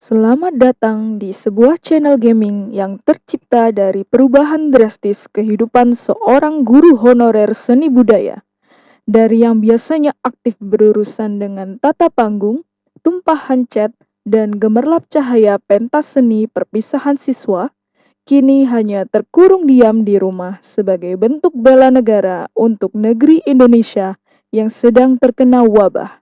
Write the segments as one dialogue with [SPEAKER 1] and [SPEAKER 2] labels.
[SPEAKER 1] Selamat datang di sebuah channel gaming yang tercipta dari perubahan drastis kehidupan seorang guru honorer seni budaya. Dari yang biasanya aktif berurusan dengan tata panggung, tumpahan cat, dan gemerlap cahaya pentas seni perpisahan siswa, kini hanya terkurung diam di rumah sebagai bentuk bela negara untuk negeri Indonesia yang sedang terkena wabah.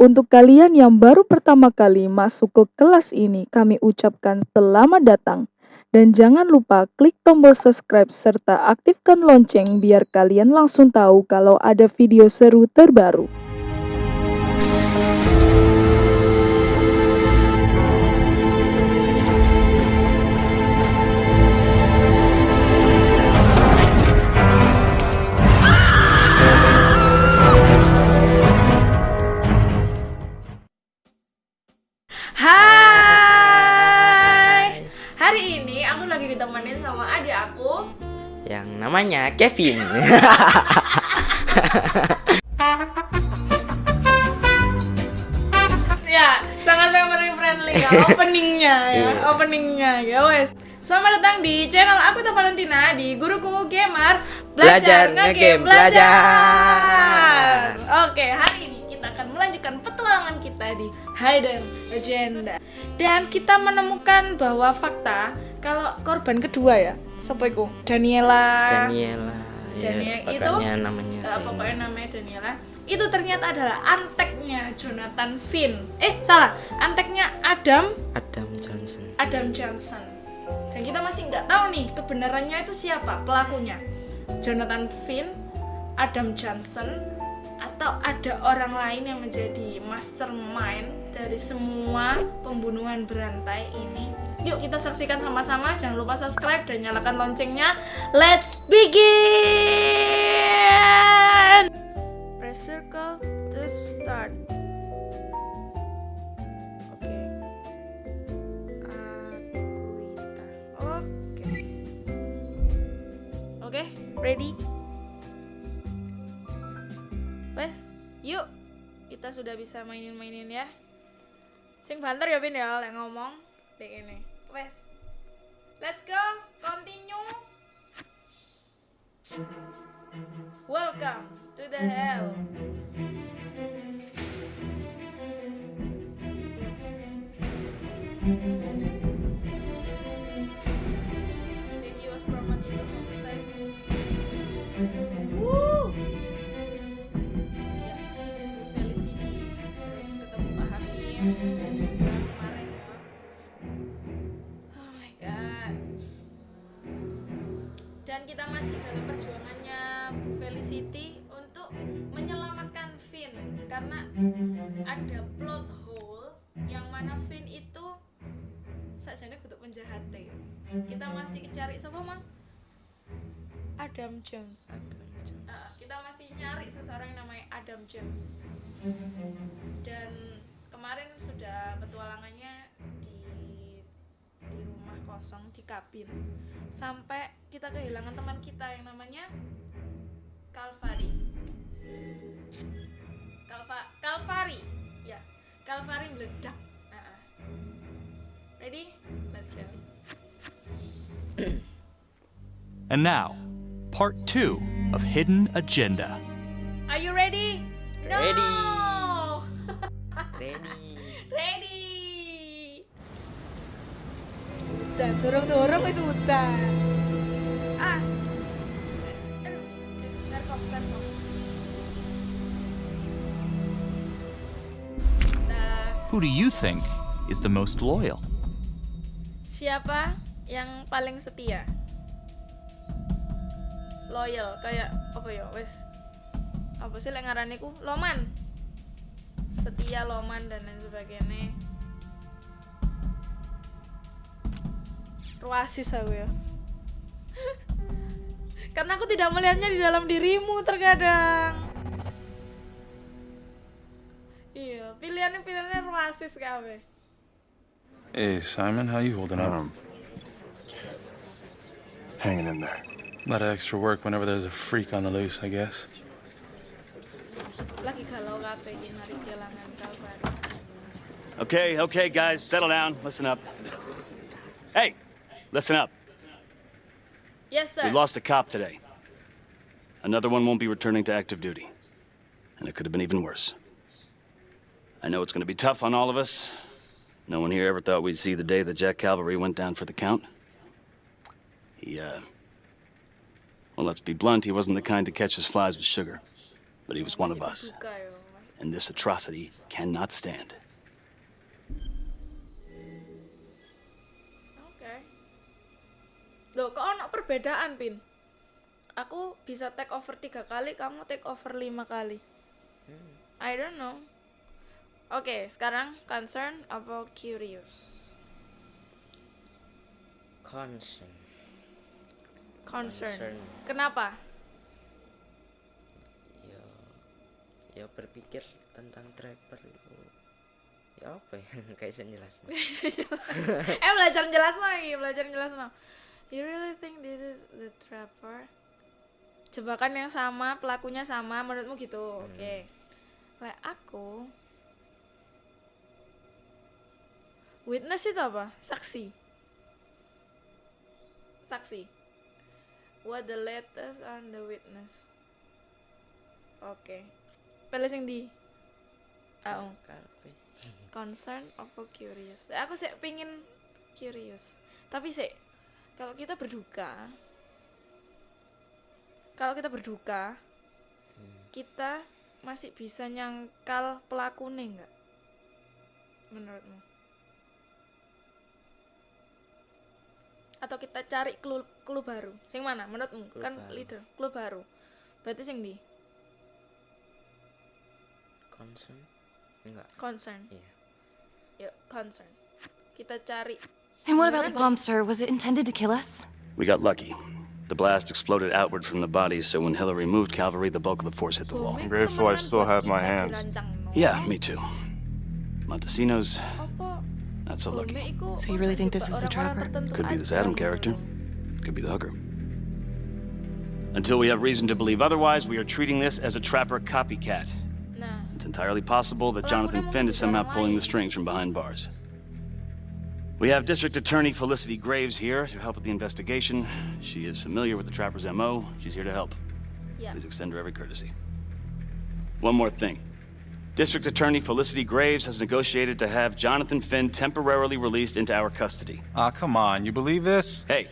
[SPEAKER 1] Untuk kalian yang baru pertama kali masuk ke kelas ini, kami ucapkan selamat datang. Dan jangan lupa klik tombol subscribe serta aktifkan lonceng biar kalian langsung tahu kalau ada video seru terbaru.
[SPEAKER 2] Hai. Hari ini aku lagi ditemenin sama adik aku.
[SPEAKER 3] yang namanya Kevin.
[SPEAKER 2] Ya, sangat family friendly ya openingnya ya,
[SPEAKER 3] Iya.
[SPEAKER 2] openingnya ya wes. Selamat datang di channel aku Teh Valentina di Guruku Gamer
[SPEAKER 3] Belajar ngegame, belajar.
[SPEAKER 2] Oke, hari ini kita akan melanjutkan petualangan kita di Hidden Agenda. Dan kita menemukan bahwa fakta kalau korban kedua ya, siapa itu? Daniela.
[SPEAKER 3] Daniela. Ya,
[SPEAKER 2] Daniel itu,
[SPEAKER 3] pokoknya namanya. Daniela.
[SPEAKER 2] pokoknya namanya Daniela itu ternyata adalah anteknya Jonathan Finn eh salah anteknya Adam
[SPEAKER 3] Adam Johnson.
[SPEAKER 2] Adam Johnson dan kita masih nggak tahu nih kebenarannya itu siapa pelakunya Jonathan Finn Adam Johnson atau ada orang lain yang menjadi mastermind dari semua pembunuhan berantai ini? Yuk kita saksikan sama-sama. Jangan lupa subscribe dan nyalakan loncengnya. Let's begin! Press circle to start. Oke. Oke ready wes yuk. Kita sudah bisa mainin-mainin ya. Sing banter ya Bin ya lek ngomong dek ini. Wes. Let's go. Continue. Welcome to the hell. Vicky kita masih dalam perjuangannya Bu Felicity untuk menyelamatkan Finn karena ada plot hole yang mana Finn itu sajane kutuk penjahat Kita masih cari siapa mang? Adam Jones.
[SPEAKER 3] Adam Johnson.
[SPEAKER 2] Uh, kita masih nyari seseorang yang namanya Adam James dan kemarin sudah petualangannya kosong di kabin sampai kita kehilangan teman kita yang namanya Calvary Calva Calvary ya Calvary meledak Uh-uh. ready let's go
[SPEAKER 4] And now, part two of Hidden Agenda.
[SPEAKER 2] are you ready
[SPEAKER 3] Ready.
[SPEAKER 2] no
[SPEAKER 3] Ready.
[SPEAKER 2] Ready. Udah, dorong-dorong wis udah. Ah. Serkop. Nah,
[SPEAKER 4] Who do you think is the most loyal?
[SPEAKER 2] siapa yang paling setia? Loyal, kayak apa ya, wes apa sih lek ku? Loman. Setia Loman dan lain sebagainya. Ruasis aku ya. Karena aku tidak melihatnya di dalam dirimu terkadang. Iya, pilihannya pilihannya ruasis kabeh.
[SPEAKER 5] Hey, Simon, how you holding up?
[SPEAKER 6] Um, hanging in there.
[SPEAKER 5] A lot of extra work whenever there's a freak on the loose, I guess.
[SPEAKER 6] Okay, okay, guys, settle down. Listen up. Hey, listen up.
[SPEAKER 2] Yes, sir.
[SPEAKER 6] We lost a cop today. Another one won't be returning to active duty. And it could have been even worse. I know it's going to be tough on all of us. No one here ever thought we'd see the day that Jack Calvary went down for the count. He, uh. Well, let's be blunt, he wasn't the kind to catch his flies with sugar. But he was one of us.
[SPEAKER 2] berduka ya, Mas.
[SPEAKER 6] And this atrocity cannot stand.
[SPEAKER 2] Loh, kok ono perbedaan, Pin? Aku bisa take over tiga kali, kamu take over lima kali. I don't know. Oke, sekarang concern apa curious?
[SPEAKER 3] Concern.
[SPEAKER 2] Concern.
[SPEAKER 3] Concern.
[SPEAKER 2] Kenapa?
[SPEAKER 3] Ya, ya berpikir tentang Trapper itu. Ya apa ya? Kayak saya jelasnya.
[SPEAKER 2] eh belajar jelas lagi, belajar jelas no. You really think this is the trapper? Jebakan yang sama, pelakunya sama, menurutmu gitu? Oke. Lek aku Witness itu apa? Saksi. Saksi. What the latest on the witness? Oke. Pilih sing di. Oh, concern apa curious? Aku sih pingin curious. Tapi sih kalau kita berduka, kalau kita berduka, kita masih bisa nyangkal pelakunya nggak? Menurutmu? Atau kita cari clue, clue baru? Sing mana? Menurutmu?
[SPEAKER 3] Clue
[SPEAKER 2] kan
[SPEAKER 3] baru.
[SPEAKER 2] leader, clue baru. Berarti sing di
[SPEAKER 3] Concern? Enggak.
[SPEAKER 2] concern.
[SPEAKER 3] Iya.
[SPEAKER 2] Yuk, concern. Kita cari
[SPEAKER 7] And what about the bomb, sir? Was it intended to kill us?
[SPEAKER 6] We got lucky. The blast exploded outward from the bodies, so when Hillary moved Calvary, the bulk of the force hit the wall.
[SPEAKER 2] Bome
[SPEAKER 5] grateful I still have my hands.
[SPEAKER 6] Yeah, me too. Montesinos,
[SPEAKER 2] Apa
[SPEAKER 6] not so lucky.
[SPEAKER 7] So you really think this is the trapper?
[SPEAKER 6] Could be this Adam character. Could be the hooker. Until we have reason to believe otherwise, we are treating this as a trapper copycat. It's entirely possible that Jonathan
[SPEAKER 2] mungkin
[SPEAKER 6] Finn is somehow pulling the strings from behind bars. We have District Attorney Felicity Graves here to help with the investigation. She is familiar with the trapper's MO. She's here to help.
[SPEAKER 2] ya.
[SPEAKER 6] Please extend her every courtesy. One more thing. District Attorney Felicity Graves has negotiated to have Jonathan Finn temporarily released into our custody.
[SPEAKER 5] Ah, come on. You believe this?
[SPEAKER 6] Hey,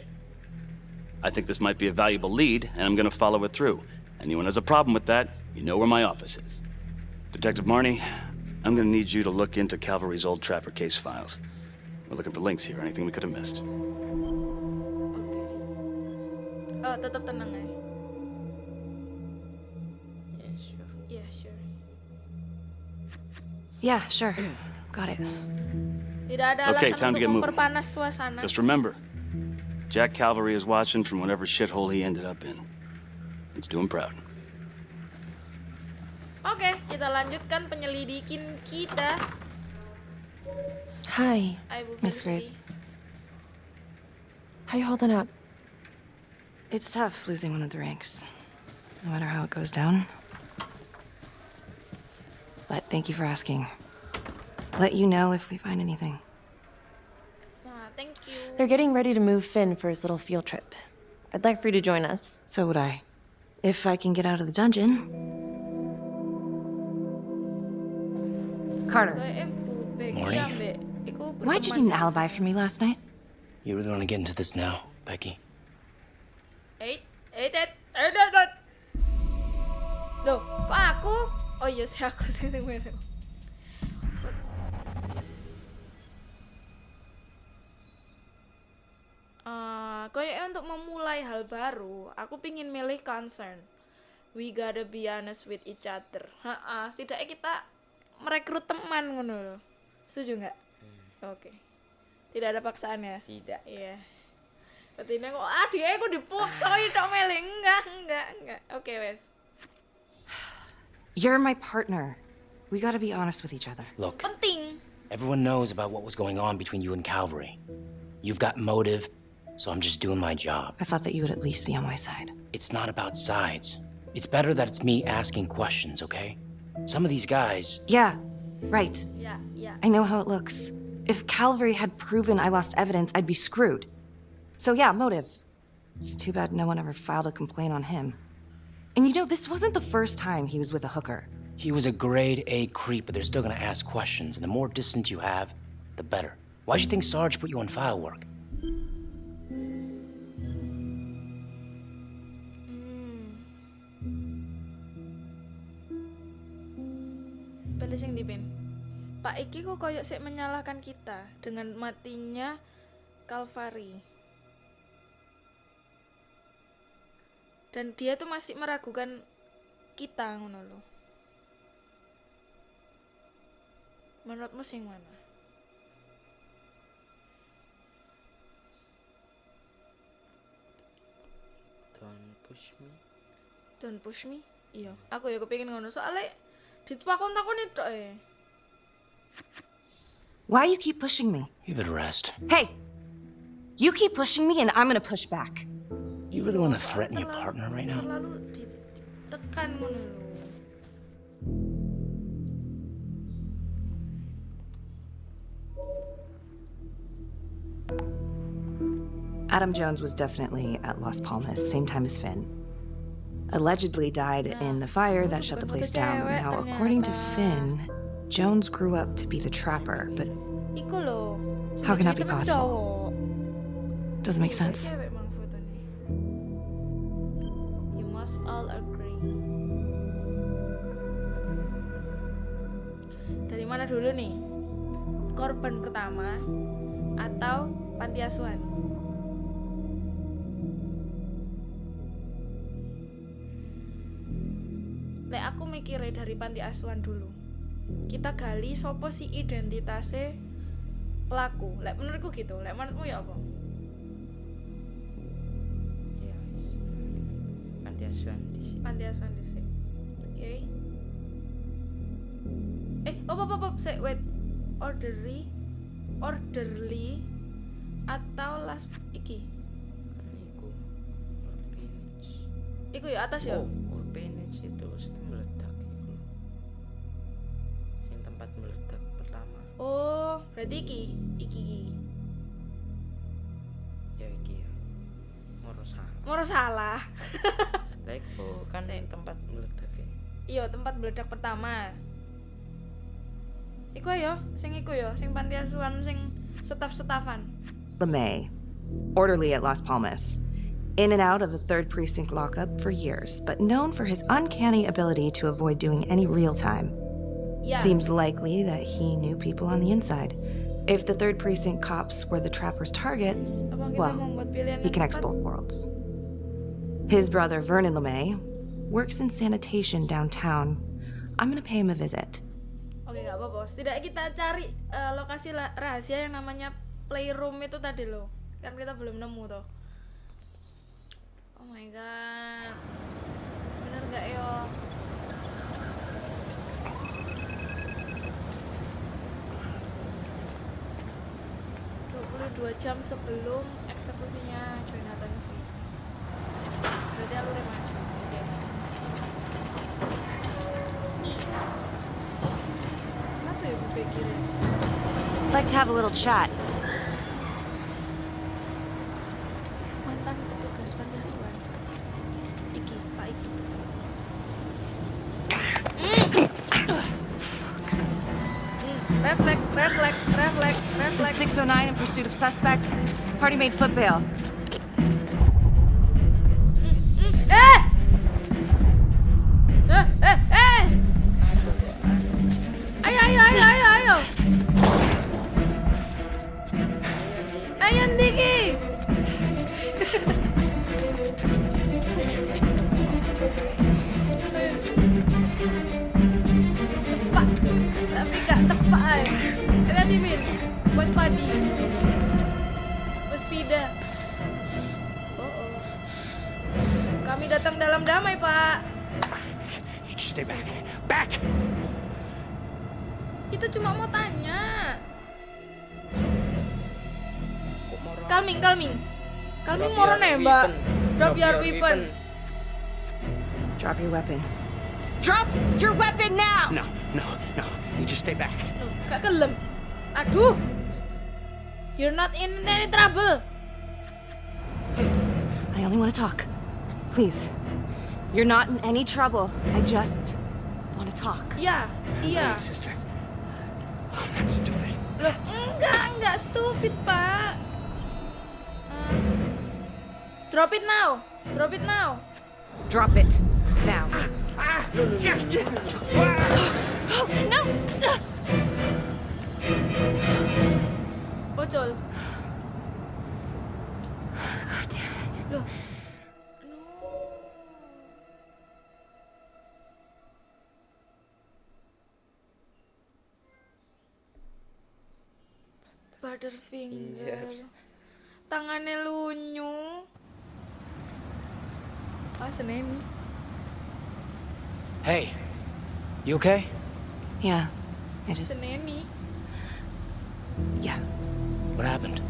[SPEAKER 6] I think this might be a valuable lead, and I'm gonna follow it through. Anyone has a problem with that, you know where my office is. Detective Marney, I'm gonna need you to look into Calvary's old Trapper case files. We're looking for links here, anything we could have missed.
[SPEAKER 2] Oh, tetap tenang ya.
[SPEAKER 3] Ya, sure.
[SPEAKER 2] Iya, sure.
[SPEAKER 7] Yeah, sure. Got it.
[SPEAKER 2] Tidak ada
[SPEAKER 6] Okay,
[SPEAKER 2] alasan
[SPEAKER 6] time to
[SPEAKER 2] untuk
[SPEAKER 6] get moving.
[SPEAKER 2] memperpanas suasana.
[SPEAKER 6] Just remember, Jack Calvary is watching from whatever shithole he ended up in. Let's do him proud.
[SPEAKER 2] Oke, kita lanjutkan penyelidikin kita.
[SPEAKER 8] Hi,
[SPEAKER 2] Ibu
[SPEAKER 7] Miss Graves.
[SPEAKER 8] how you holding up?
[SPEAKER 7] It's tough losing one of the ranks, no matter how it goes down. But thank you for asking. Let you know if we find anything.
[SPEAKER 2] Nah, thank you.
[SPEAKER 8] They're getting ready to move Finn for his little field trip. I'd like for you to join us.
[SPEAKER 7] So would I. If I can get out of the dungeon.
[SPEAKER 8] Carter,
[SPEAKER 2] Kayak Bu Becky
[SPEAKER 9] Morning.
[SPEAKER 7] Why'd you need an alibi for me last night?
[SPEAKER 9] You really want to get into this now, Becky?
[SPEAKER 2] Eight, eight, eight, eight, eight. Loh, kok aku? Oh iya, sih aku sih yang mana? Eh, kayaknya untuk memulai hal baru, aku pingin milih concern. We gotta be honest with each other. Ha, setidaknya kita merekrut teman ngono loh. Setuju nggak? Oke. Tidak ada paksaan ya?
[SPEAKER 3] Tidak.
[SPEAKER 2] Iya. Berarti ini kok adik aku dipaksa itu meleng enggak enggak enggak. Oke wes.
[SPEAKER 7] You're my partner. We gotta be honest with each other.
[SPEAKER 9] Look,
[SPEAKER 2] Penting.
[SPEAKER 9] everyone knows about what was going on between you and Calvary. You've got motive, so I'm just doing my job.
[SPEAKER 7] I thought that you would at least be on my side.
[SPEAKER 9] It's not about sides. It's better that it's me asking questions, okay? Some of these guys,
[SPEAKER 7] Yeah, Right.
[SPEAKER 2] Yeah, ya.
[SPEAKER 7] I know how it looks. If Calvary had proven I lost evidence, I'd be screwed. So yeah, motive. It's too bad no one ever filed a complaint on him. And you know, this wasn't the first time he was with a hooker.
[SPEAKER 9] He was a grade A creep, but they're still gonna ask questions, and the more distance you have, the better. Why'd you think Sarge put you on file work?
[SPEAKER 2] Hmm. Pilih sing di Pin. Pak Iki kok koyok sik menyalahkan kita dengan matinya Kalvari. Dan dia tuh masih meragukan kita ngono loh. Menurutmu sing mana?
[SPEAKER 3] Don't push me.
[SPEAKER 2] Don't push me. Iya, aku ya kepengin ngono soalnya ditakon-takoni tok e.
[SPEAKER 7] Why you keep pushing me?
[SPEAKER 9] You better rest.
[SPEAKER 7] Hey! You keep pushing me and I'm gonna push back.
[SPEAKER 9] You really want to threaten your partner right now?
[SPEAKER 2] Terlalu di- ditekan ngono lho.
[SPEAKER 7] Adam Jones was definitely at Las Palmas, same time as Finn. Allegedly died in the fire that shut the place down. Now, according to Finn, Jones grew up to be the trapper, but How can that be possible? doesn't make sense.
[SPEAKER 2] You must all agree. Dari mana dulu nih? Korban pertama atau panti asuhan? Lek aku mikirnya dari panti asuhan dulu. Kita gali sopo si identitasnya pelaku. Lek menurutku gitu. Lek menurutmu ya apa?
[SPEAKER 3] Ya wis. Panti asuhan di sini.
[SPEAKER 2] panti asuhan dhisik. Oke. Eh, op op op, op. Sik, wait. Orderly orderly atau last iki.
[SPEAKER 3] Iku.
[SPEAKER 2] Iku ya atas ya.
[SPEAKER 3] Oh, pertama.
[SPEAKER 2] Oh, berarti iki, iki iki.
[SPEAKER 3] Ya iki ya. Moro salah.
[SPEAKER 2] Moro salah.
[SPEAKER 3] Lah iku kan
[SPEAKER 2] Sik.
[SPEAKER 3] tempat meledak ya.
[SPEAKER 2] Iya, tempat meledak pertama. Iku ya, sing iku ya, sing panti asuhan sing setaf-setafan.
[SPEAKER 7] LeMay, orderly at Las Palmas. In and out of the 3rd Precinct lockup for years, but known for his uncanny ability to avoid doing any real time.
[SPEAKER 2] Ya.
[SPEAKER 7] Seems likely that he knew people on the inside. If the 3rd Precinct cops were the trapper's targets, well, he connects both worlds. His brother, Vernon LeMay, works in sanitation downtown. I'm gonna pay him a visit.
[SPEAKER 2] Oke nggak apa-apa. Setidaknya kita cari eh, lokasi rahasia yang namanya playroom itu tadi loh. Kan kita belum nemu tuh. Oh my god. Bener nggak yo? 72 jam sebelum eksekusinya Jonathan V berarti aku udah maju. Like ya,
[SPEAKER 7] Let's have a little chat. Party made foot
[SPEAKER 3] your weapon
[SPEAKER 2] Drop your weapon.
[SPEAKER 7] Drop your weapon now!
[SPEAKER 9] No, no, no. You just stay back.
[SPEAKER 2] Loh, gak kelem. Aduh. You're not in any trouble.
[SPEAKER 7] I only want to talk. Please. You're not in any trouble. I just want to talk.
[SPEAKER 2] Yeah, yeah.
[SPEAKER 9] Hey, sister. Oh, I'm not stupid.
[SPEAKER 2] Loh, enggak, enggak stupid, Pak. Drop it now. Drop it now.
[SPEAKER 7] Drop it. Now. Oh, no!
[SPEAKER 2] Bocol.
[SPEAKER 7] God damn it.
[SPEAKER 2] Loh. No. Butterfinger.
[SPEAKER 3] Injur.
[SPEAKER 2] Tangannya lunyu. Ah, seneni.
[SPEAKER 9] Hey, you okay?
[SPEAKER 7] Yeah. I just.
[SPEAKER 2] Seneni.
[SPEAKER 7] Yeah.
[SPEAKER 9] What happened?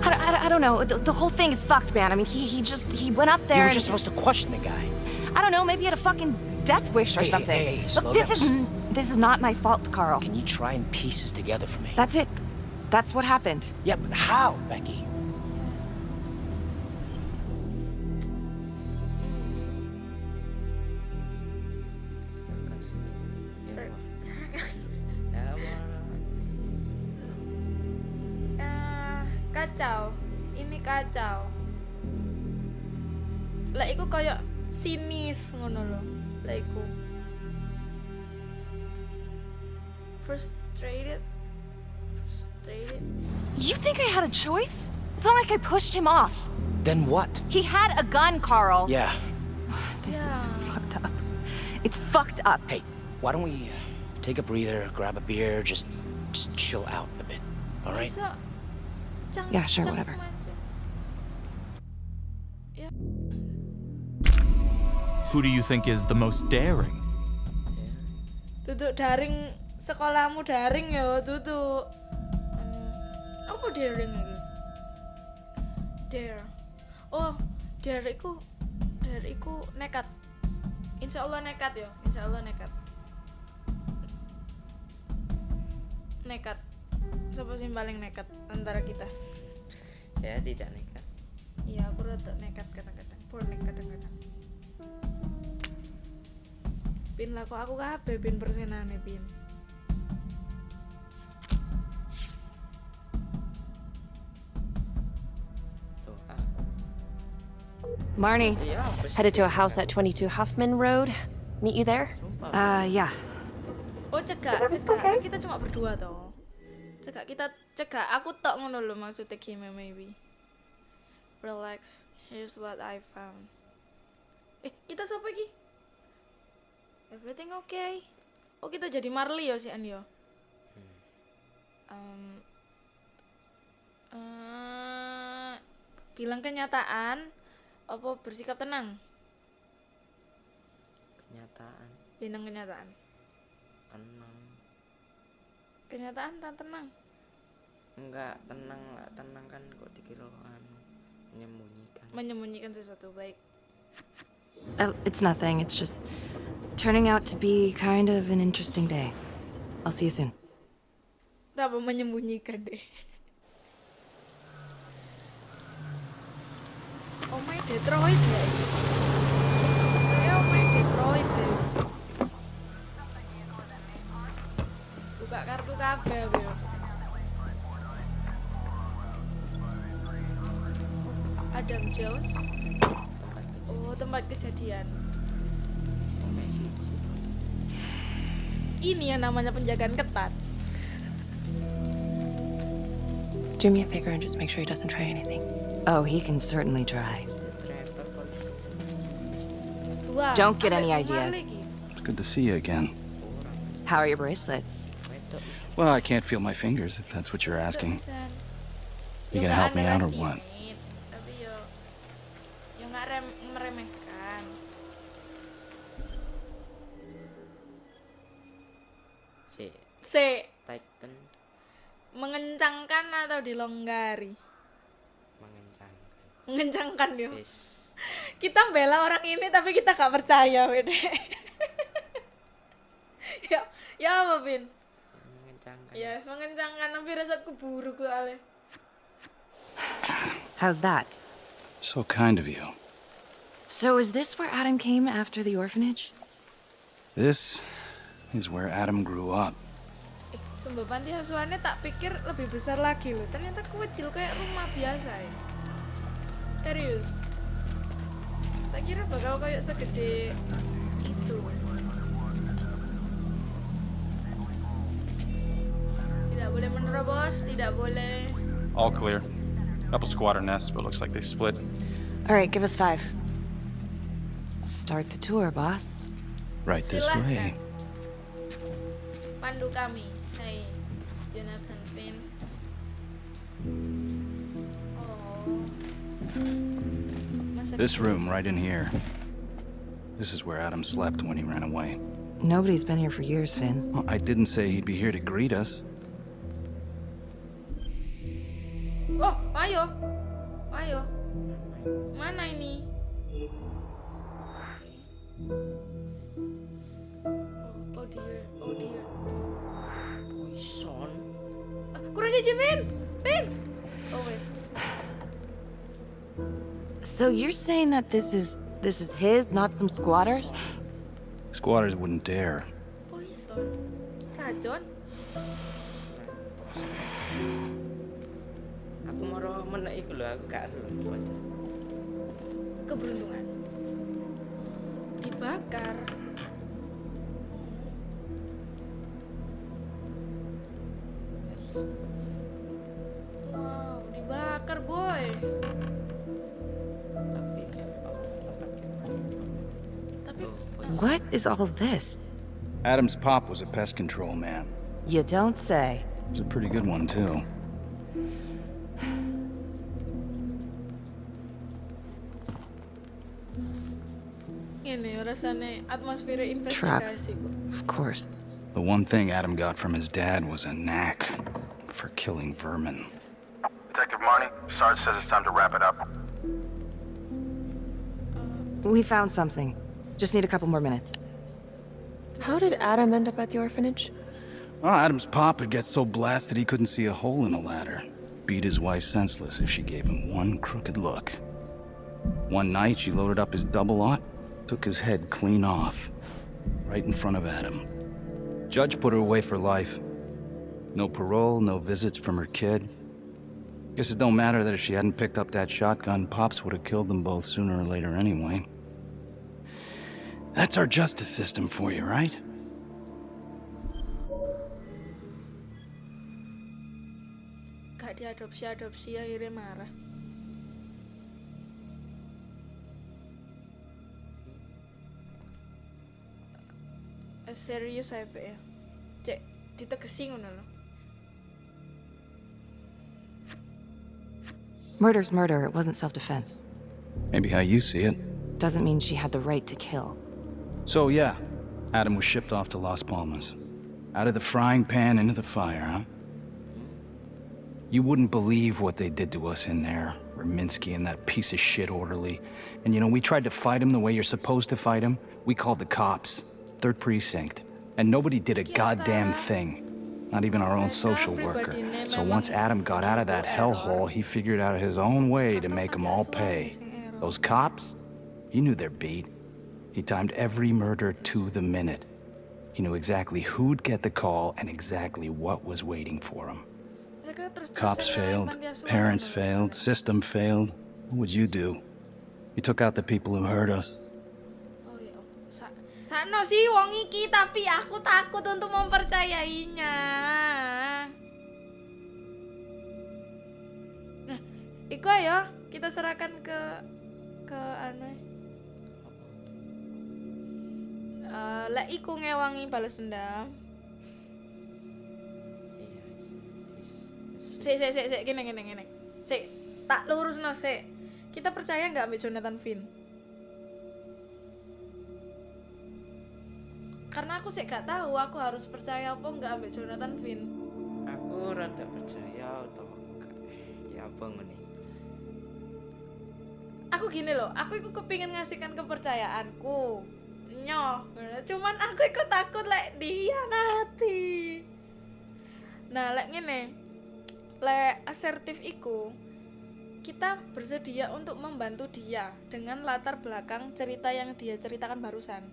[SPEAKER 7] I, don't- I, I don't know. The, the whole thing is fucked, man. I mean, he, he just. He went up there
[SPEAKER 9] You
[SPEAKER 7] there.
[SPEAKER 9] were
[SPEAKER 7] and-
[SPEAKER 9] just supposed to question the guy.
[SPEAKER 7] I don't know. Maybe he had a fucking death wish or
[SPEAKER 9] Hey, hey,
[SPEAKER 7] something.
[SPEAKER 9] hey,
[SPEAKER 7] Look,
[SPEAKER 9] slow
[SPEAKER 7] this
[SPEAKER 9] down.
[SPEAKER 7] is. This is not my fault, Carl.
[SPEAKER 9] Can you try and piece this together for me?
[SPEAKER 7] That's it. That's what happened.
[SPEAKER 9] Yeah, but how, Becky?
[SPEAKER 2] Sinis ngono lho. Lah. Frustrated. Frustrated.
[SPEAKER 7] You think I had a choice? It's not like I pushed him off.
[SPEAKER 9] Then what?
[SPEAKER 7] He had a gun, Carl.
[SPEAKER 9] Yeah.
[SPEAKER 7] This is fucked up. It's fucked up.
[SPEAKER 9] Hey, why don't we uh, take a breather, grab a beer, just just chill out a bit, all right?
[SPEAKER 2] Bisa cang-
[SPEAKER 7] Yeah, sure, whatever.
[SPEAKER 4] Who do you think is the most daring?
[SPEAKER 2] Duduk daring sekolahmu daring ya, duduk. Hmm, Apa daring lagi? Dare. Oh, dare iku dare iku nekat. Insya Allah nekat ya, insya Allah nekat. Nekat. Siapa sih paling nekat antara kita?
[SPEAKER 3] saya tidak nekat
[SPEAKER 2] Iya, aku rada nekat kadang-kadang. Bonek kadang-kadang. Pin lah kok aku kabeh pin persenane pin.
[SPEAKER 3] aku
[SPEAKER 8] Marnie,
[SPEAKER 3] iya
[SPEAKER 8] headed to a house at 22 Huffman Road. Meet you there?
[SPEAKER 7] Uh, yeah.
[SPEAKER 2] Oh cegak, cegak kan kita cuma berdua toh. Cegak kita cegak aku tok ngono lho maksudnya game maybe. Relax. Here's what I found. Eh, kita siapa iki? Everything okay? Oh, kita jadi Marley ya si An yo. Um, eh, bilang kenyataan apa bersikap tenang?
[SPEAKER 3] kenyataan
[SPEAKER 2] Bilang kenyataan.
[SPEAKER 3] tenang
[SPEAKER 2] Kenyataan tak tenang.
[SPEAKER 3] enggak tenang lah tenang kan kok dikira anu menyembunyikan
[SPEAKER 2] Menyembunyikan sesuatu baik.
[SPEAKER 7] Oh, it's nothing. It's just turning out to be kind of an interesting day. I'll see you soon.
[SPEAKER 2] Tak apa menyembunyikan deh. Oh my Detroit ya. Oh Detroit deh. Buka kartu kabel ya. Adam Jones.
[SPEAKER 3] Tempat kejadian
[SPEAKER 2] Oh tempat kejadian.
[SPEAKER 3] Messi
[SPEAKER 2] Ini yang namanya penjagaan ketat.
[SPEAKER 8] Do me a favor and just make sure he doesn't try anything.
[SPEAKER 7] Oh, he can certainly try.
[SPEAKER 3] itu trapper polisi
[SPEAKER 2] Dua.
[SPEAKER 7] Don't get any ideas.
[SPEAKER 5] It's good to see you again.
[SPEAKER 7] How are your bracelets?
[SPEAKER 5] Well, I can't feel my fingers if that's what you're asking. You
[SPEAKER 2] Yo
[SPEAKER 5] gonna help me out or what?
[SPEAKER 2] C
[SPEAKER 3] Titan
[SPEAKER 2] mengencangkan atau dilonggari?
[SPEAKER 3] mengencangkan
[SPEAKER 2] Mengencangkan yo.
[SPEAKER 3] Wis.
[SPEAKER 2] Kita bela orang ini tapi kita gak percaya, Wede. ya ya apa Vin
[SPEAKER 3] mengencangkan
[SPEAKER 2] ya mengencangkan tapi resepku buruk soalnya
[SPEAKER 7] How's that?
[SPEAKER 10] So kind of you.
[SPEAKER 7] So, is this where Adam came after the orphanage?
[SPEAKER 10] This is where Adam grew up.
[SPEAKER 2] Sumpah panti asuhannya tak pikir lebih besar lagi loh ternyata kecil kayak rumah biasa ya serius tak kira bakal kayak segede itu tidak boleh menerobos tidak boleh
[SPEAKER 5] All clear. Couple squatter nests, but looks like they split.
[SPEAKER 7] All right, give us five. Start the tour, boss.
[SPEAKER 10] Right this
[SPEAKER 2] Silahkan.
[SPEAKER 10] way.
[SPEAKER 2] pandu kami Jonathan Finn oh
[SPEAKER 10] This room right in here. This is where Adam slept when he ran away.
[SPEAKER 7] Nobody's been here for years, Finn.
[SPEAKER 10] Well, I didn't say he'd be here to greet us.
[SPEAKER 2] Oh, ayo. Ayo. Mana ini? Oh, oh dear. Ah, kurang siji, Pin. Pin. Oh.
[SPEAKER 7] So you're saying that this is this is his, not some squatters?
[SPEAKER 10] Squatters wouldn't dare.
[SPEAKER 2] Poison. Racun.
[SPEAKER 3] aku mau menek iku lho aku gak ero baca
[SPEAKER 2] Keberuntungan. Dibakar. Wow,
[SPEAKER 7] is all this?
[SPEAKER 10] Adam's pop was a pest control man.
[SPEAKER 7] You don't say.
[SPEAKER 10] He was a pretty good one, too.
[SPEAKER 2] ini ya rasanya atmosfer
[SPEAKER 7] Traps. Of course.
[SPEAKER 10] The one thing Adam got from his dad was a knack for killing vermin.
[SPEAKER 11] Detective Marney, Sarge says it's time to wrap it up.
[SPEAKER 7] Uh, we found something. Just need a couple more minutes.
[SPEAKER 8] How did Adam end up at the orphanage?
[SPEAKER 10] Well, Adam's pop would get so blasted he couldn't see a hole in a ladder. Beat his wife senseless if she gave him one crooked look. One night, she loaded up his double aught, took his head clean off, right in front of Adam. Judge put her away for life. No parole, no visits from her kid. Guess it don't matter that if she hadn't picked up that shotgun, Pops would have killed them both sooner or later anyway. That's our justice system for you, right?
[SPEAKER 2] Gak diadopsi-adopsi akhirnya marah. Eh, serius saya ya. Cek ditegesi ngono lho.
[SPEAKER 7] Murder's murder. It wasn't self-defense.
[SPEAKER 10] Maybe how you see it.
[SPEAKER 7] Doesn't mean she had the right to kill.
[SPEAKER 10] So, yeah, Adam was shipped off to Las Palmas. Out of the frying pan into the fire, huh? You wouldn't believe what they did to us in there. Raminsky and that piece of shit orderly. And you know, we tried to fight him the way you're supposed to fight him. We called the cops. Third precinct. And nobody did a goddamn thing. Not even our own social worker. So once Adam got out of that hellhole, he figured out his own way to make them all pay. Those cops, he knew their beat. He timed every murder to the minute. He knew exactly who'd get the call and exactly what was waiting for him. Cops failed, parents failed, system failed. What would you do? You took out the people who hurt us.
[SPEAKER 2] Ya, sih wong iki tapi aku takut untuk mempercayainya. Nah, iku ayo kita serahkan ke ke anu. Eh, lek iku ngewangi balas dendam. Sik sik sik sik gini gini gini. Sik tak lurus no sik. Kita percaya nggak ambil Jonathan Finn? Karena aku sih gak tahu aku harus percaya apa nggak ambil Jonathan Finn.
[SPEAKER 3] aku rada percaya atau enggak ya apa ngene
[SPEAKER 2] Aku gini loh, aku itu kepingin ngasihkan kepercayaanku. Nyoh cuman aku ikut takut lek dihianati. Nah lek ngene lek asertif iku kita bersedia untuk membantu dia dengan latar belakang cerita yang dia ceritakan barusan.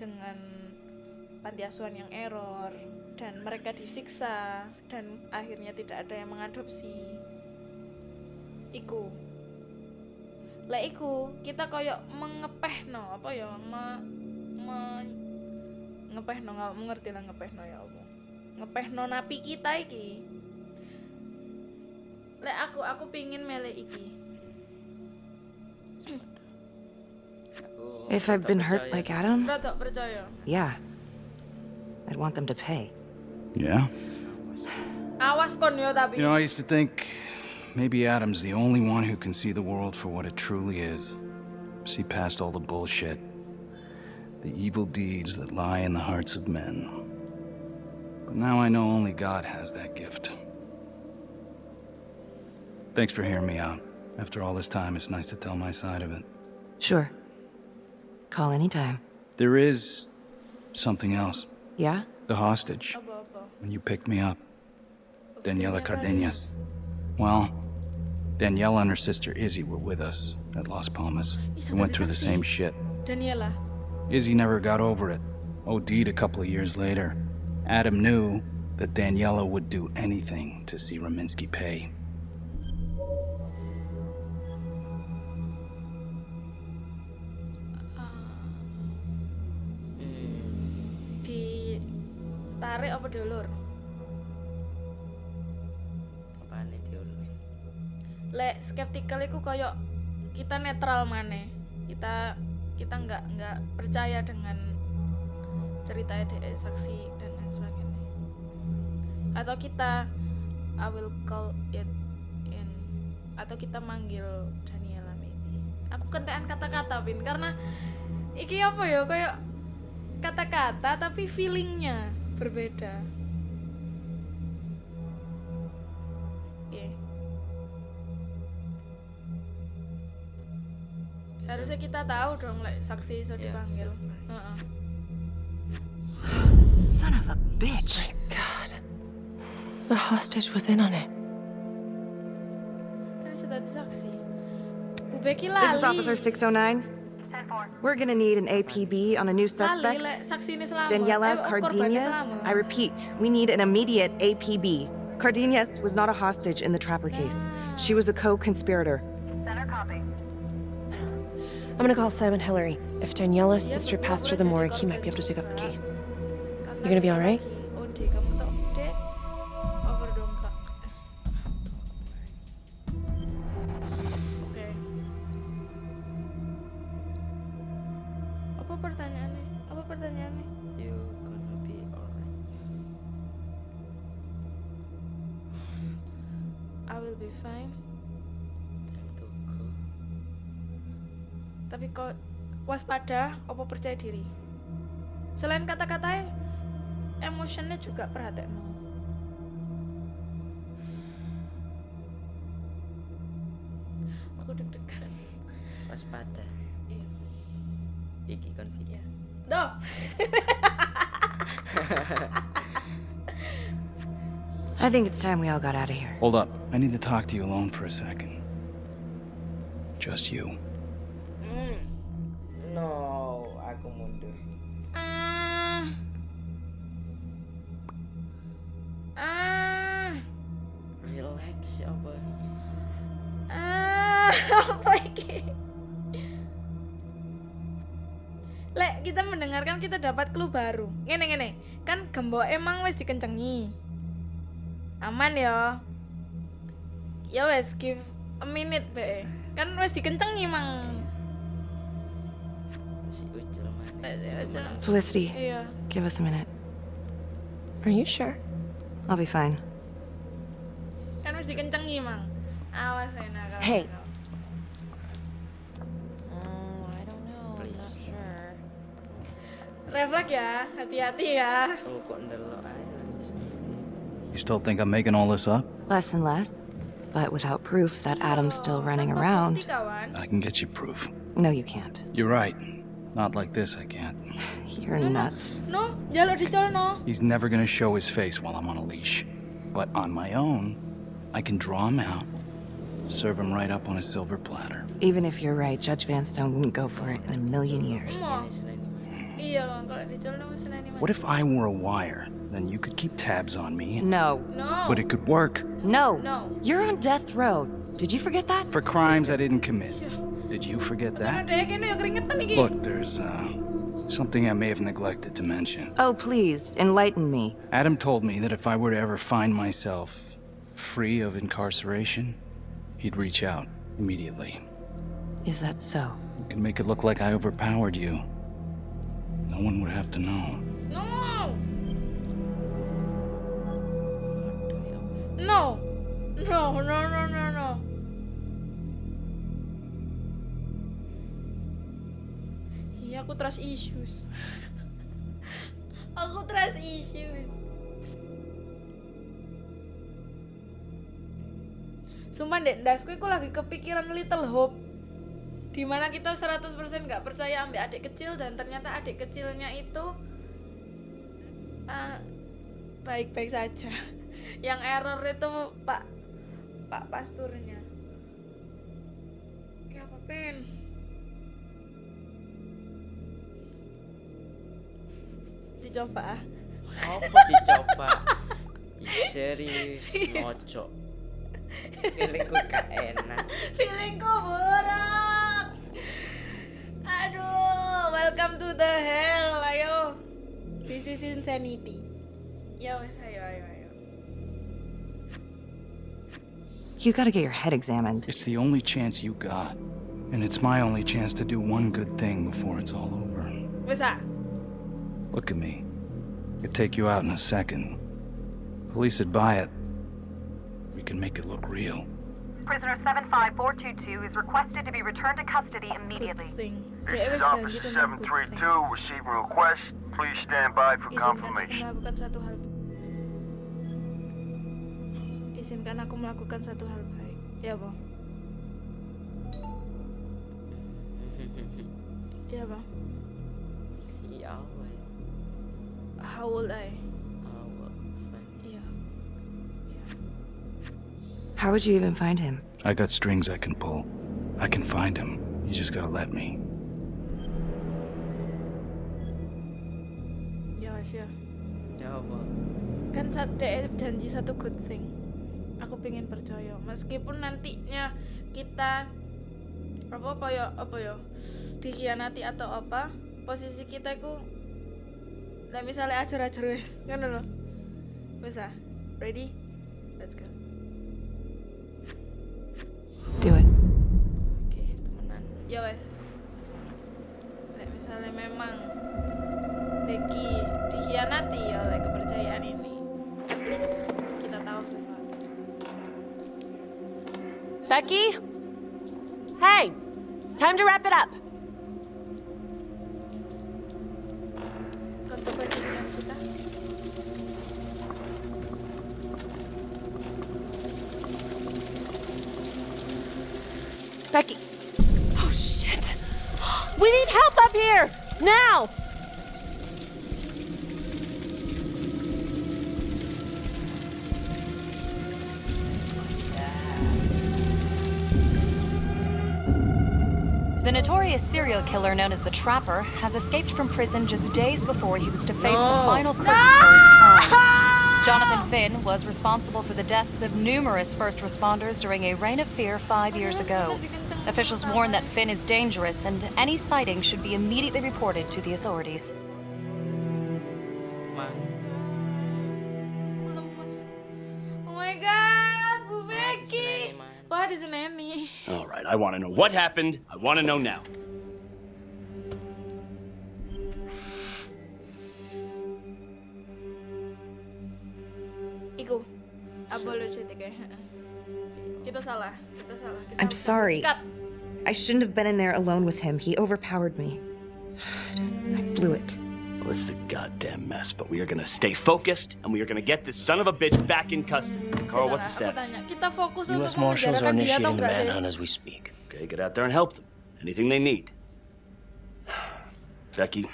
[SPEAKER 2] Dengan panti asuhan yang error dan mereka disiksa dan akhirnya tidak ada yang mengadopsi. Iku. Lek iku kita koyok mengepehno apa ya me, me ngepehno nggak mengerti lah ngepehno ya apa ngepehno napi kita iki lek aku aku pingin mele iki
[SPEAKER 7] If I've been hurt like Adam, yeah. I'd want them to pay.
[SPEAKER 6] Yeah?
[SPEAKER 2] awas kon yo tapi
[SPEAKER 10] You know, I used to think maybe Adam's the only one who can see the world for what it truly is. See past all the bullshit, the evil deeds that lie in the hearts of men. But now I know only God has that gift. Thanks for hearing me out. After all this time, it's nice to tell my side of it.
[SPEAKER 7] Sure. Call anytime.
[SPEAKER 10] There is something else.
[SPEAKER 7] Yeah?
[SPEAKER 10] The hostage. When you picked me up. Daniela Cardenas. Well, Daniela and her sister Izzy were with us at Las Palmas. We went through the same
[SPEAKER 2] saksi.
[SPEAKER 10] shit.
[SPEAKER 2] Daniela
[SPEAKER 10] Izzy never got over it. OD'd a couple of years later. Adam knew that Daniela would do anything to see Raminsky pay.
[SPEAKER 2] Uh, ditarik apa diulur
[SPEAKER 3] apaan nih diulur
[SPEAKER 2] lek skeptikal iku koyo kita netral maneh kita kita nggak nggak percaya dengan cerita DE saksi dan lain sebagainya. Atau kita I will call it in atau kita manggil Daniela maybe. Aku kentean kata-kata Vin karena iki apa ya kayak kata-kata tapi feelingnya berbeda Seharusnya kita tahu dong, like, saksi iso
[SPEAKER 3] Iya,
[SPEAKER 2] dipanggil.
[SPEAKER 3] surprise.
[SPEAKER 2] Heeh.
[SPEAKER 7] Son of a bitch.
[SPEAKER 8] my God. The hostage was in on it.
[SPEAKER 2] Kan iso dadi saksi. Bu Becky
[SPEAKER 7] This is. Officer 609. We're gonna need an APB on a new suspect.
[SPEAKER 2] lek saksi ini selamat.
[SPEAKER 7] Daniela
[SPEAKER 2] Eh,
[SPEAKER 7] Cardenas. I repeat, we need an immediate APB. Cardenas was not a hostage in the Trapper case. She was a co-conspirator.
[SPEAKER 8] I'm gonna call Simon Hillary. If Daniela's sister passed through the morgue, he might be able to take up the case.
[SPEAKER 2] Karena
[SPEAKER 8] You gonna be alright?
[SPEAKER 2] Waspada, apa percaya diri? Selain kata-katanya, emotionnya juga perhatian. Aku deg-degan.
[SPEAKER 3] waspada
[SPEAKER 2] Iya.
[SPEAKER 3] iki confident
[SPEAKER 2] Doh.
[SPEAKER 7] I think it's time we all got out of here.
[SPEAKER 10] Hold up. I need to talk to you alone for a second. Just you.
[SPEAKER 3] No aku mundur
[SPEAKER 2] Ah. Ah.
[SPEAKER 3] relax ya
[SPEAKER 2] Ah, apa iki? Lek kita mendengarkan kita dapat clue baru. Ngene ngene. Kan gembok emang wis dikencengi. Aman ya. Ya wes give a minute be. Kan wis dikencengi mang.
[SPEAKER 7] Felicity,
[SPEAKER 2] Iya.
[SPEAKER 7] give us a minute.
[SPEAKER 8] Are you sure?
[SPEAKER 7] I'll be fine.
[SPEAKER 2] Kan wis dikencengi mang. Awas ya nakal.
[SPEAKER 8] Hey.
[SPEAKER 2] nakal.
[SPEAKER 8] Oh, I don't know. I'm not
[SPEAKER 3] Please.
[SPEAKER 2] ya, hati-hati ya.
[SPEAKER 3] kok ndelok aja seperti
[SPEAKER 10] You still think I'm making all this up?
[SPEAKER 7] Less and less. But without proof that Adam's still running around.
[SPEAKER 10] I can get you proof.
[SPEAKER 7] no, you can't.
[SPEAKER 10] You're right. Not like this, I can't.
[SPEAKER 7] You're nuts.
[SPEAKER 2] No, jaluk dicolno.
[SPEAKER 10] He's never gonna show his face while I'm on a leash. But on my own, I can draw him out, serve him right up on a silver platter.
[SPEAKER 7] Even if you're right, Judge Vanstone wouldn't go for it in a million years.
[SPEAKER 2] Mau. Iya, kalau dicolno wis seneni
[SPEAKER 10] What if I were a wire? Then you could keep tabs on me.
[SPEAKER 7] No.
[SPEAKER 2] No.
[SPEAKER 10] But it could work.
[SPEAKER 7] No.
[SPEAKER 2] No.
[SPEAKER 7] You're on death row. Did you forget that?
[SPEAKER 10] For crimes I didn't commit. Did you forget that?
[SPEAKER 2] deh kene ya keringetan iki.
[SPEAKER 10] Look, there's uh, something I may have neglected to mention.
[SPEAKER 7] Oh, please, enlighten me.
[SPEAKER 10] Adam told me that if I were to ever find myself free of incarceration, he'd reach out immediately.
[SPEAKER 7] Is that so?
[SPEAKER 10] You can make it look like I overpowered you. No one would have to know.
[SPEAKER 2] No. No. No, no, no, no, Iya, aku trust issues. aku trust issues. Sumpah dek, dasku aku lagi kepikiran Little Hope Di mana kita 100% nggak percaya ambil adik kecil Dan ternyata adik kecilnya itu eh, Baik-baik saja Yang error itu pak Pak pasturnya Ya apa Dicoba ah.
[SPEAKER 3] Apa dicoba? Ih, serius, ngocok. Feelingku gak enak.
[SPEAKER 2] Feelingku buruk. Aduh, welcome to the hell. Ayo. This is insanity. Ya wes, ayo, ayo, ayo.
[SPEAKER 7] You gotta get your head examined.
[SPEAKER 10] It's the only chance you got. And it's my only chance to do one good thing before it's all over.
[SPEAKER 2] What's ah.
[SPEAKER 10] Look at me. Could take you out in a second. Police would buy it. We can make it look real.
[SPEAKER 12] Prisoner 75422 is requested to be returned to custody immediately.
[SPEAKER 11] This is Officer
[SPEAKER 2] tentang good thing.
[SPEAKER 11] 732 receiving request. Please stand by for
[SPEAKER 2] Izinkan aku
[SPEAKER 11] confirmation.
[SPEAKER 2] melakukan satu hal. Izinkan aku melakukan satu hal baik. Ya, Bang. Ya, Bang. How old I?
[SPEAKER 7] How would you even find him?
[SPEAKER 10] I got strings I can pull. I can find him. You just gotta let me.
[SPEAKER 2] Ya, wes ya.
[SPEAKER 3] Ya apa?
[SPEAKER 2] kan janji satu good thing aku pengen percaya meskipun nantinya kita apa apa ya apa ya dikhianati atau apa posisi kita itu nah misalnya ajar-ajar wes kan loh bisa ready let's go
[SPEAKER 7] Do it.
[SPEAKER 3] Oke, temenan.
[SPEAKER 2] ya wes Nek misalnya memang Becky dikhianati oleh kepercayaan ini at least kita tahu sesuatu
[SPEAKER 8] Becky? Hey! Time to wrap it up.
[SPEAKER 2] Kita
[SPEAKER 8] Becky. Oh, shit. We need help up here! Now!
[SPEAKER 13] Notorious serial killer known as the Trapper has escaped from prison just days before he was to face the final curtain for his crimes. Jonathan Finn was responsible for the deaths of numerous first responders during a reign of fear five years ago. Officials warn that Finn is dangerous and any sighting should be immediately reported to the authorities.
[SPEAKER 3] Mang.
[SPEAKER 2] lemes oh my god Bu Becky wah di Seneni
[SPEAKER 6] All right, I want to know what happened. I want to know now.
[SPEAKER 7] Sorry.
[SPEAKER 2] bersikap.
[SPEAKER 7] I shouldn't have been in there alone with him. He overpowered me. I blew it.
[SPEAKER 6] Well, this is a goddamn mess, but we are gonna stay focused, and we are gonna get this son of a bitch back in custody. Carl, what's the
[SPEAKER 2] Sebentar, aku
[SPEAKER 6] status?
[SPEAKER 2] tanya, kita fokus
[SPEAKER 9] U.S.
[SPEAKER 2] untuk
[SPEAKER 9] Marshals are
[SPEAKER 2] memenjarakan dia atau
[SPEAKER 9] initiating the manhunt as we speak.
[SPEAKER 6] Okay, get out there and help them. Anything they need. Becky,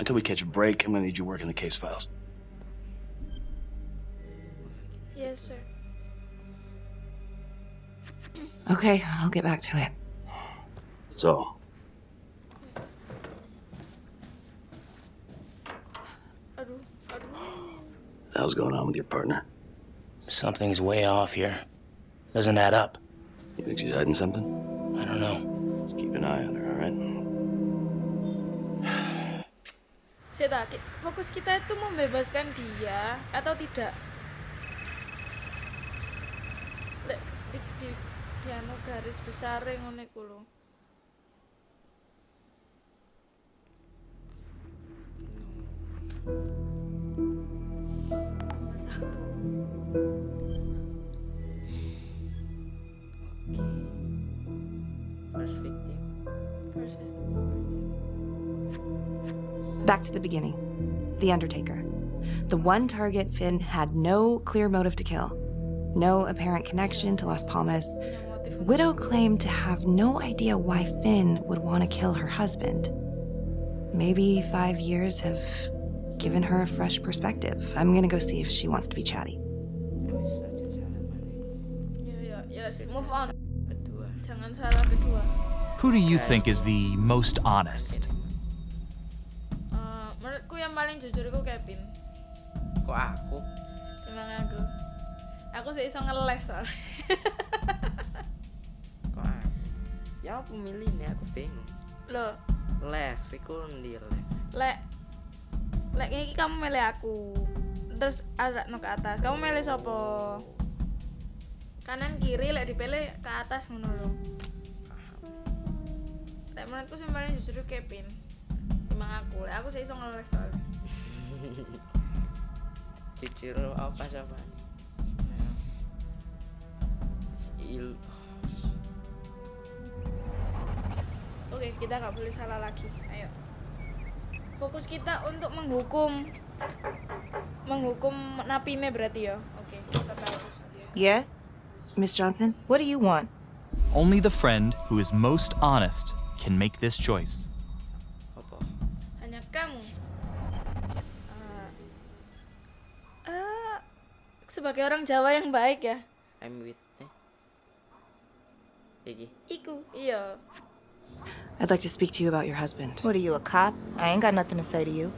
[SPEAKER 6] until we catch a break, I'm gonna need you working the case files.
[SPEAKER 2] Yes, sir.
[SPEAKER 7] Okay, I'll get back to it.
[SPEAKER 6] So,
[SPEAKER 2] Aduh, aduh.
[SPEAKER 6] the hell's going on with your partner?
[SPEAKER 9] Something's way off here. Doesn't add up.
[SPEAKER 6] You think she's hiding something?
[SPEAKER 9] I don't know.
[SPEAKER 6] Let's keep an eye on her, all right?
[SPEAKER 2] Seta, ki- fokus kita itu membebaskan dia atau tidak? Garis besar ngono iku lho. Mas aku.
[SPEAKER 3] First victim.
[SPEAKER 2] First
[SPEAKER 7] Back to the beginning. The Undertaker. The one target Finn had no clear motive to kill, no apparent connection to Las Palmas. Widow claimed to have no idea why Finn would want to kill her husband. Maybe five years have given her a fresh perspective. I'm gonna go see if she wants to be chatty.
[SPEAKER 2] Ya ya, yes, move on. Jangan salah kedua.
[SPEAKER 4] Who do you think is the most honest?
[SPEAKER 2] Eh, menurutku yang paling jujur itu Kevin.
[SPEAKER 3] Kok aku?
[SPEAKER 2] Emang aku. Aku sih iso ngeles soalnya.
[SPEAKER 3] Aku? Ya aku milih nih, aku bingung.
[SPEAKER 2] Loh,
[SPEAKER 3] Left, iku ndi left?
[SPEAKER 2] lek lek ini kamu milih aku. Terus ada no ke atas. Kamu milih sopo? Kanan kiri lek dipilih ke atas ngono lho. Lek menurutku sing paling jujur Kevin. Emang aku, lek aku sih iso ngeles soalnya.
[SPEAKER 3] Jujur apa coba? Il
[SPEAKER 2] Oke, kita nggak boleh salah lagi. Ayo. Fokus kita untuk menghukum menghukum napine berarti ya. Oke, kita.
[SPEAKER 14] Yes?
[SPEAKER 7] Miss Johnson?
[SPEAKER 14] What do you want?
[SPEAKER 4] Only the friend who is most honest can make this choice.
[SPEAKER 2] Hanya kamu. Eh, eh, sebagai orang Jawa yang baik ya.
[SPEAKER 3] I'm with eh. Iki.
[SPEAKER 2] Iku, iya.
[SPEAKER 7] I'd like to speak to you about your husband.
[SPEAKER 14] What are you, a cop? I ain't got nothing to say to you.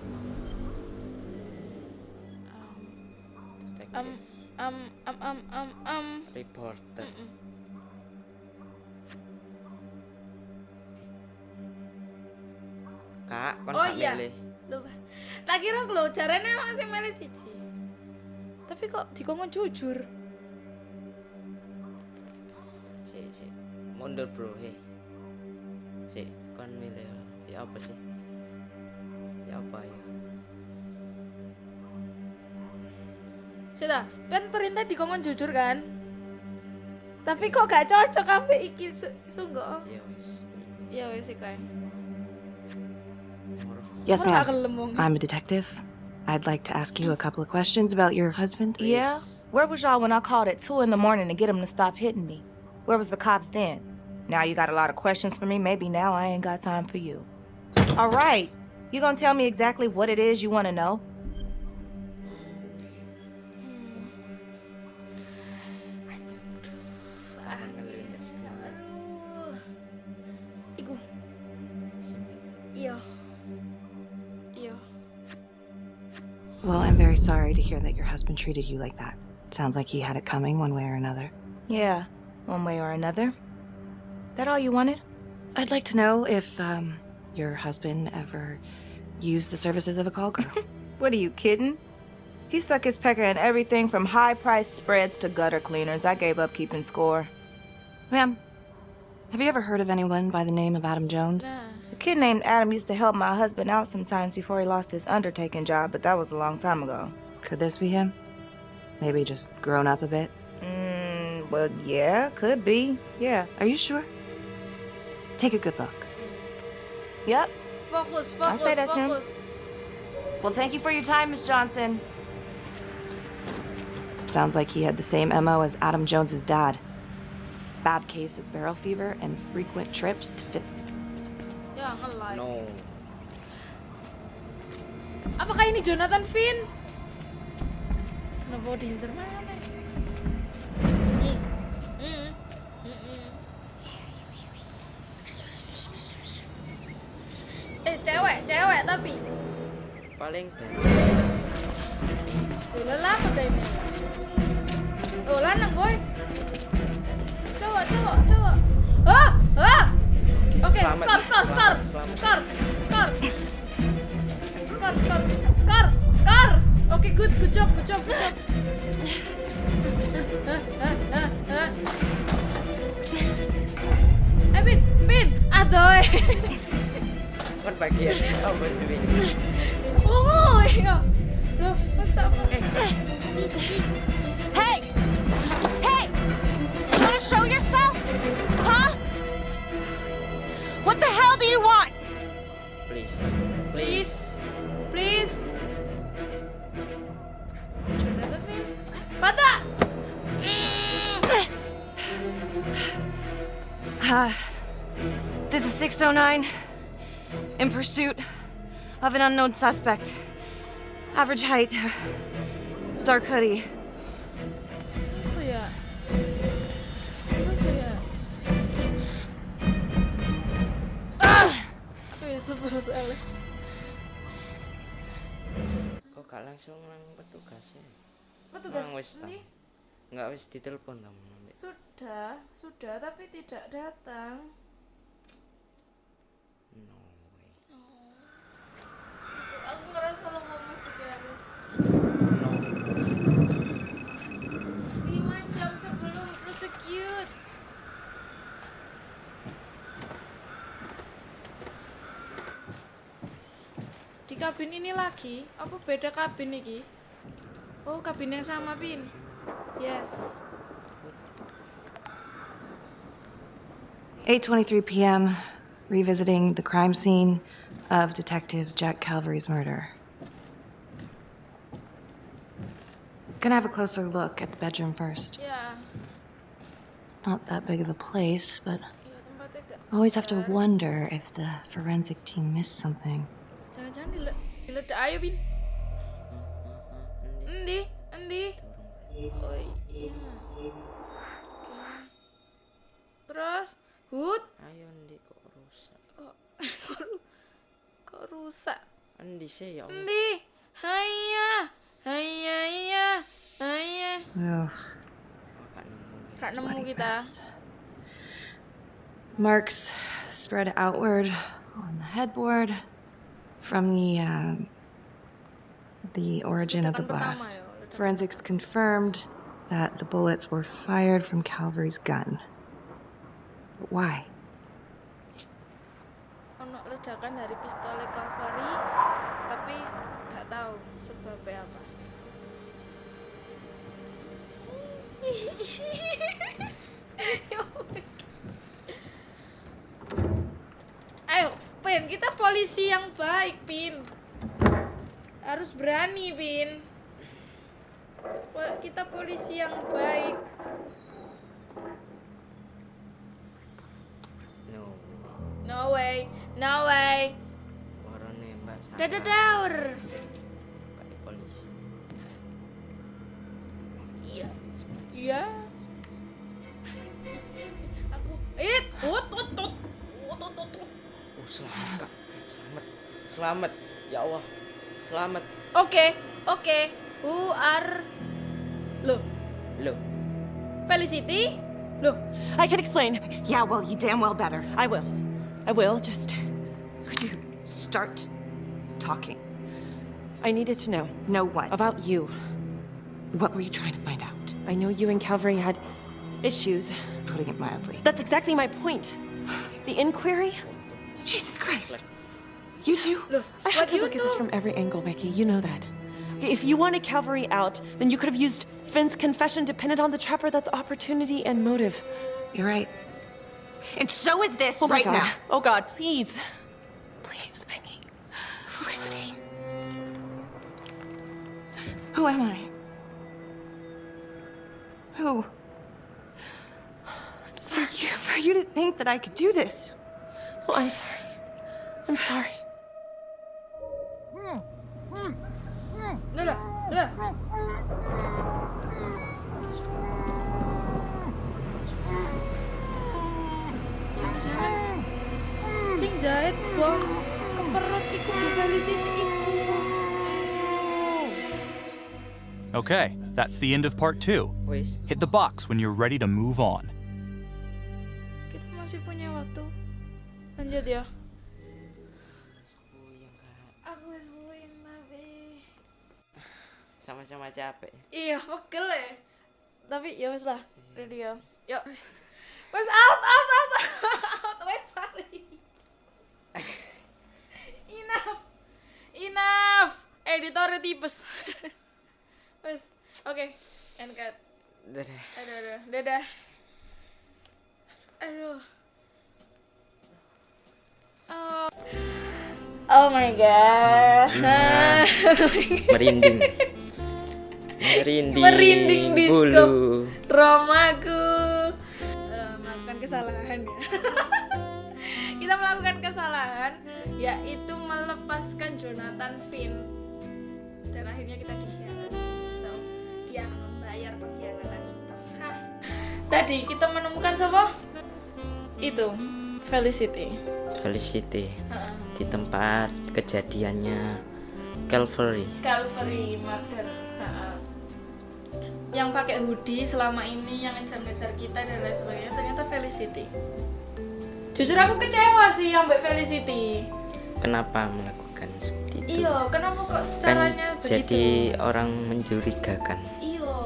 [SPEAKER 2] Um, um, um, um, um, um.
[SPEAKER 3] Reporter. Kak, kon
[SPEAKER 2] Oh
[SPEAKER 3] gak
[SPEAKER 2] iya.
[SPEAKER 3] milih.
[SPEAKER 2] Lupa. Tak kira lo caranya emang sih milih siji. Tapi kok dikongkon jujur.
[SPEAKER 3] Si, si. Mundur bro, hei. Si, kon milih ya. ya apa sih? Ya apa ya?
[SPEAKER 2] Sudah, kan perintah dikongkon jujur kan? Tapi kok gak cocok ambek iki sungguh.
[SPEAKER 3] Ya wis.
[SPEAKER 2] Ya wis iku ae.
[SPEAKER 7] Yes, ma'am. I'm a detective. I'd like to ask you a couple of questions about your husband.
[SPEAKER 14] Yeah? Where was y'all when I called at 2 in the morning to get him to stop hitting me? Where was the cops then? Now you got a lot of questions for me. Maybe now I ain't got time for you. All right. You gonna tell me exactly what it is you want to know?
[SPEAKER 2] Iku. Iya. Iya.
[SPEAKER 7] Well, I'm very sorry to hear that your husband treated you like that. Sounds like he had it coming one way or another.
[SPEAKER 14] Yeah, one way or another. That all you wanted?
[SPEAKER 7] I'd like to know if um, your husband ever used the services of a call girl.
[SPEAKER 14] What are you kidding? He suck his pecker in everything from high-priced spreads to gutter cleaners. I gave up keeping score.
[SPEAKER 7] Ma'am, have you ever heard of anyone by the name of Adam Jones?
[SPEAKER 14] A kid named Adam used to help my husband out sometimes before he lost his undertaking job, but that was a long time ago.
[SPEAKER 7] Could this be him? Maybe just grown up a bit?
[SPEAKER 14] Mmm, well, yeah, could be. Yeah.
[SPEAKER 7] Are you sure? Take a good look.
[SPEAKER 14] Yep.
[SPEAKER 2] Fokus, fokus,
[SPEAKER 14] I say that's him.
[SPEAKER 7] Well, thank you for your time, Miss Johnson. Sounds like he had the same MO as Adam Jones's dad. Bad case of barrel fever and frequent trips to fit.
[SPEAKER 2] Ya nge-like.
[SPEAKER 3] No.
[SPEAKER 2] Apakah ini Jonathan Finn? Kenapa diincer mana? Cewek, tapi.
[SPEAKER 3] Paling
[SPEAKER 2] Oh, lelah apa ini? Oh, lanang boy. Cowok, cowok, cowok. Ah, ah. Oke,
[SPEAKER 3] Selamat,
[SPEAKER 2] skor, skor, skor, skor, skor, skor, skor, skor, skor. Oke, good, good job, good job, good job. Eh, Pin, Pin, adoy.
[SPEAKER 3] kan bagian apa ini?
[SPEAKER 2] Oh, iya. Loh, mas tak apa?
[SPEAKER 15] Hey! Hey! You wanna show yourself? Huh? What the hell do you want?
[SPEAKER 3] Please.
[SPEAKER 2] Please, please. Jonathan Finn, Pada.
[SPEAKER 7] Uh, this is 609. In pursuit of an unknown suspect. Average height. Dark hoodie.
[SPEAKER 2] Apa ya? Siapa ya? Ah! Wih, sebel sekali.
[SPEAKER 3] Kok gak langsung nang petugas ya?
[SPEAKER 2] Petugas
[SPEAKER 3] Nang wis ta?
[SPEAKER 2] ini?
[SPEAKER 3] Nggak wis ditelepon ta
[SPEAKER 2] Sudah, sudah, tapi tidak datang.
[SPEAKER 3] No way.
[SPEAKER 2] Ngerasa lemah sekali. Lima jam sebelum prosecute. Di kabin ini lagi? Apa beda kabin ini? Oh, kabin yang sama, Pin. Yes.
[SPEAKER 7] 8:23 p.m. Revisiting the crime scene of Detective Jack Calvary's murder. Gonna have a closer look at the bedroom first.
[SPEAKER 2] Yeah.
[SPEAKER 7] It's not that big of a place, but
[SPEAKER 2] I
[SPEAKER 7] always have to wonder if the forensic team missed something.
[SPEAKER 2] Jangan-jangan dile diledak ayo, Bin. Endi? Endi? Oh iya. Terus, Hud,
[SPEAKER 3] Ayo ndi kok rusak? Endi sih ya Allah?
[SPEAKER 2] Endi? Haya. Haya, iya. Haya.
[SPEAKER 7] Ugh.
[SPEAKER 2] Gak nemu kita.
[SPEAKER 7] Marks spread outward on the headboard from the um, the origin of the blast. Forensics confirmed that the bullets were fired from Calvary's gun. But why?
[SPEAKER 2] Ledakan dari pistol Cavalry, tapi gak tahu sebabnya apa. Ayo, Pin, kita polisi yang baik, Pin. Harus berani, Pin. Kita polisi yang baik.
[SPEAKER 3] No.
[SPEAKER 2] No way, no way.
[SPEAKER 3] Warone Mbak salah.
[SPEAKER 2] Dadah daur.
[SPEAKER 3] Kayak polisi.
[SPEAKER 2] Iya. Iya. Aku it ut ut ut ut ut ut. ut.
[SPEAKER 3] Oh, selamat Kak. Selamat. Selamat. Ya Allah. Selamat.
[SPEAKER 2] Oke, oke. Who are Loh,
[SPEAKER 3] Loh.
[SPEAKER 2] Felicity? Loh,
[SPEAKER 8] I can explain.
[SPEAKER 7] Yeah, well, you damn well better.
[SPEAKER 8] I will. I will. Just
[SPEAKER 7] Could you start talking?
[SPEAKER 8] I needed to know
[SPEAKER 7] Know what?
[SPEAKER 8] about you.
[SPEAKER 7] What were you trying to find out?
[SPEAKER 8] I know you and Calvary had issues.
[SPEAKER 7] It's putting it mildly.
[SPEAKER 8] That's exactly my point. The inquiry?
[SPEAKER 7] Jesus Christ. You two?
[SPEAKER 2] loh.
[SPEAKER 8] I had to look at this from every angle, Becky. You know that. If you wanted Calvary out, then you could have used Finn's confession to pin it on the trapper. That's opportunity and motive.
[SPEAKER 7] You're right. And so is this
[SPEAKER 8] Oh my
[SPEAKER 7] right
[SPEAKER 8] God.
[SPEAKER 7] now.
[SPEAKER 8] Oh God, please. Please, Becky.
[SPEAKER 7] Felicity. Who am I? Who?
[SPEAKER 8] I'm
[SPEAKER 7] For
[SPEAKER 8] sorry.
[SPEAKER 7] you, for you to think that I could do this.
[SPEAKER 8] Oh, I'm sorry. I'm sorry.
[SPEAKER 2] Udah, udah. Jangan-jangan sing jahit bom ke perut iku Bu Felicity iku.
[SPEAKER 4] Okay, that's the end of part two. Hit the box when you're ready to move on.
[SPEAKER 2] Kita masih punya waktu. Lanjut ya. Aku wis puyeng tapi
[SPEAKER 3] Sama-sama capek.
[SPEAKER 2] iya pegel ya. Tapi ya wis lah, ready ya. Yuk. Wes out, out, out, out. Wes lari. Enough. Enough. Editornya tipes. Wes. Oke. End cut.
[SPEAKER 3] Dadah.
[SPEAKER 2] Aduh, aduh. Dadah. Aduh. Oh. Oh my god.
[SPEAKER 3] Nah, merinding. Merinding.
[SPEAKER 2] Merinding disco.
[SPEAKER 3] bulu.
[SPEAKER 2] Romaku. Kesalahan yaitu melepaskan Jonathan Finn dan akhirnya kita dikhianati. So, dia membayar pengkhianatan itu. Hah. Tadi kita menemukan siapa? Itu Felicity.
[SPEAKER 3] Felicity. Di tempat kejadiannya Calvary.
[SPEAKER 2] Calvary Murder. Yang pakai hoodie selama ini yang ngejar-ngejar kita dan lain sebagainya ternyata Felicity. Jujur aku kecewa sih ambek Felicity.
[SPEAKER 3] Kenapa melakukan seperti itu?
[SPEAKER 2] Iya, kenapa kok
[SPEAKER 3] Kan
[SPEAKER 2] caranya
[SPEAKER 3] jadi
[SPEAKER 2] begitu?
[SPEAKER 3] orang mencurigakan.
[SPEAKER 2] Iya.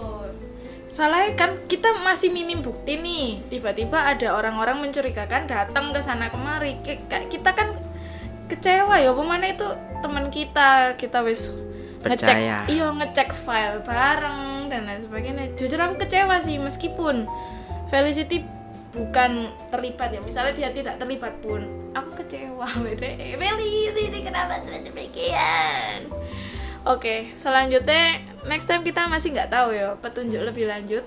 [SPEAKER 2] Salahnya kan kita masih minim bukti nih. Tiba-tiba ada orang-orang mencurigakan datang ke sana kemari. Kita kan kecewa ya, pemana itu teman kita, kita wis ngecek,
[SPEAKER 3] Percaya.
[SPEAKER 2] iya ngecek file bareng dan lain sebagainya. Jujur aku kecewa sih meskipun Felicity bukan terlibat ya, misalnya dia tidak terlibat pun, aku kecewa beda. Felicity kenapa demikian? Oke, selanjutnya next time kita masih nggak tahu ya petunjuk lebih lanjut.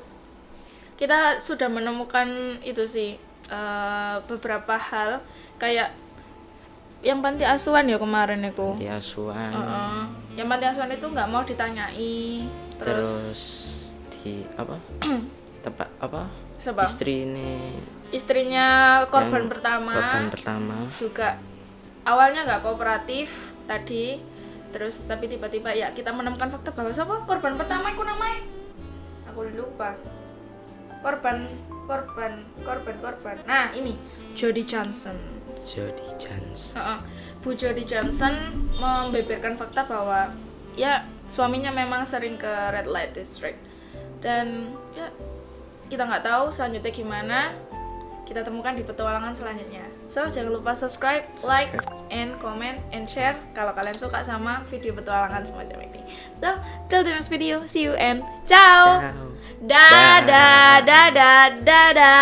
[SPEAKER 2] Kita sudah menemukan itu sih eh, beberapa hal kayak yang panti asuhan ya kemarin itu.
[SPEAKER 3] Di asuhan.
[SPEAKER 2] Heeh. Yang panti asuhan itu nggak mau ditanyai,
[SPEAKER 3] Terus
[SPEAKER 2] terus,
[SPEAKER 3] di apa? tempat apa?
[SPEAKER 2] Siapa?
[SPEAKER 3] Istri ini
[SPEAKER 2] istrinya korban pertama
[SPEAKER 3] Korban pertama.
[SPEAKER 2] juga awalnya nggak kooperatif tadi terus tapi tiba-tiba ya kita menemukan fakta bahwa siapa korban pertama itu namanya aku lupa korban korban korban korban nah ini Jody Johnson
[SPEAKER 3] Jody Johnson.
[SPEAKER 2] Heeh. Bu Jody Johnson membeberkan fakta bahwa ya suaminya memang sering ke red light district dan ya kita nggak tahu selanjutnya gimana. Kita temukan di petualangan selanjutnya. So jangan lupa subscribe like and comment and share kalau kalian suka sama video petualangan semacam ini. So till the next video. See you and ciao,
[SPEAKER 3] Ciao.
[SPEAKER 2] dadah. dadah dadah.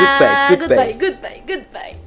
[SPEAKER 3] Goodbye, goodbye.
[SPEAKER 2] goodbye goodbye goodbye